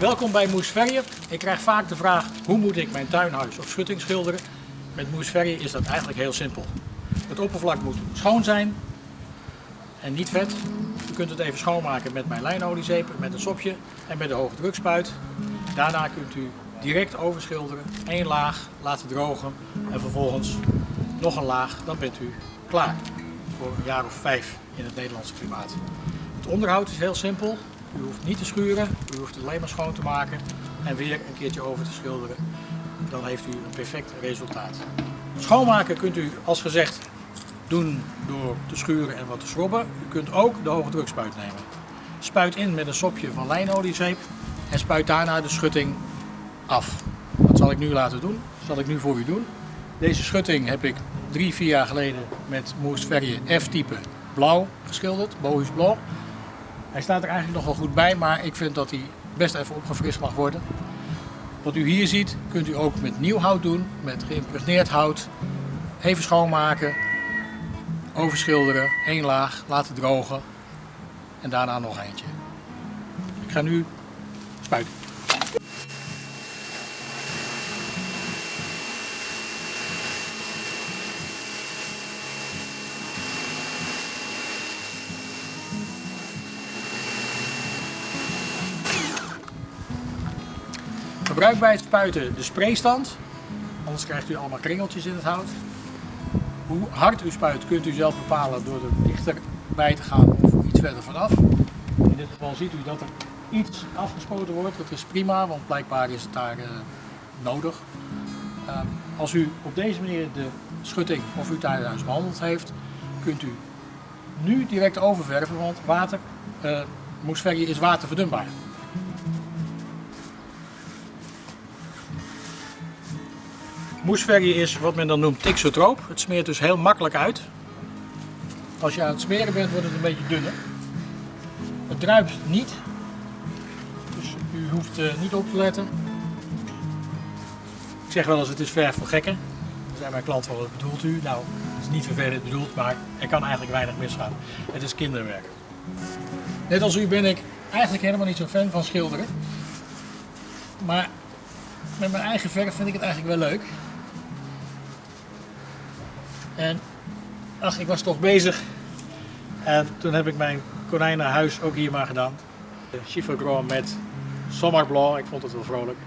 Welkom bij Moes Verje. Ik krijg vaak de vraag hoe moet ik mijn tuinhuis of schutting schilderen. Met Moes Verje is dat eigenlijk heel simpel. Het oppervlak moet schoon zijn en niet vet. U kunt het even schoonmaken met mijn lijnoliezeep, met een sopje en met de hoge drukspuit. Daarna kunt u direct overschilderen, één laag laten drogen en vervolgens nog een laag. Dan bent u klaar voor een jaar of vijf in het Nederlandse klimaat. Het onderhoud is heel simpel. U hoeft niet te schuren, u hoeft het alleen maar schoon te maken en weer een keertje over te schilderen. Dan heeft u een perfect resultaat. Schoonmaken kunt u als gezegd doen door te schuren en wat te schrobben. U kunt ook de hoge drukspuit nemen. Spuit in met een sopje van lijnoliezeep en spuit daarna de schutting af. Dat zal ik nu laten doen. Dat zal ik nu voor u doen. Deze schutting heb ik drie, vier jaar geleden met Verje F-type blauw geschilderd, Bohus Blauw. Hij staat er eigenlijk nog wel goed bij, maar ik vind dat hij best even opgefrist mag worden. Wat u hier ziet, kunt u ook met nieuw hout doen, met geïmpregneerd hout. Even schoonmaken, overschilderen, één laag, laten drogen en daarna nog eentje. Ik ga nu spuiten. Gebruik bij het spuiten de spraystand, anders krijgt u allemaal kringeltjes in het hout. Hoe hard u spuit kunt u zelf bepalen door er dichterbij te gaan of iets verder vanaf. In dit geval ziet u dat er iets afgespoten wordt, dat is prima, want blijkbaar is het daar uh, nodig. Uh, als u op deze manier de schutting of uw tuinhuis behandeld heeft, kunt u nu direct oververven, want water, moesverje is waterverdunbaar. Moesverje is wat men dan noemt tixotroop. Het smeert dus heel makkelijk uit. Als je aan het smeren bent wordt het een beetje dunner. Het druipt niet. Dus u hoeft uh, niet op te letten. Ik zeg wel eens het is verf voor gekken. Dan zijn mijn klanten wel, wat bedoelt u? Nou, het is niet vervelend bedoeld, maar er kan eigenlijk weinig misgaan. Het is kinderwerk. Net als u ben ik eigenlijk helemaal niet zo fan van schilderen. Maar met mijn eigen verf vind ik het eigenlijk wel leuk. En ach, ik was toch bezig. En toen heb ik mijn konijnenhuis ook hier maar gedaan. Chiffre met Sommerblauw, ik vond het wel vrolijk.